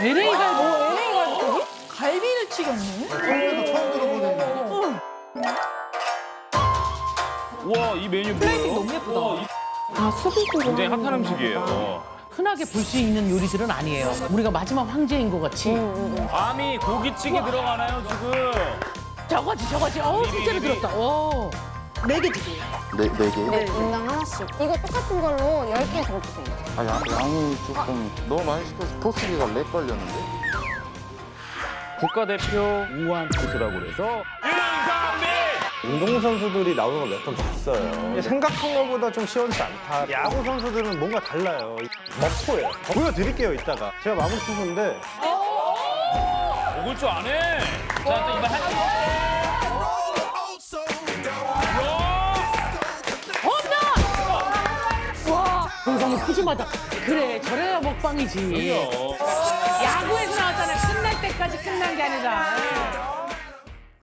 LA 갈비. LA 갈비? 갈비를 튀겼네? 한국에서 처음 들어보는 우와 이 메뉴 플레이팅 뭐예요? 너무 예쁘다. 우와, 이 아, 수비국으로 굉장히 핫한 음식이에요. 보다. 흔하게 볼 수 있는 요리들은 아니에요. 우리가 마지막 황제인 것 같이. 아미 고기찌개 들어가나요 지금? 저거지 저거지. 어 실제로. 들었다. 오. 네 개 주세요. 네, 네 개? 네, 인당 하나씩. 이거 똑같은 걸로 10개 더 주세요. 아, 양, 양이 조금 너무 많이 시켜서 토스기가 렉 걸렸는데? 국가대표 우한 투수라고 그래서 운동선수들이 나오는 건몇번 봤어요. 생각한 것보다 좀 시원치 않다. 야구 선수들은 뭔가 달라요. 먹포예요. 보여드릴게요, 이따가. 제가 마무리 투수인데 먹을 줄 아네. 동상이 푸짐하다. 그래 저래야 먹방이지. 야구에서 나왔잖아. 끝날 때까지 끝난 게 아니라.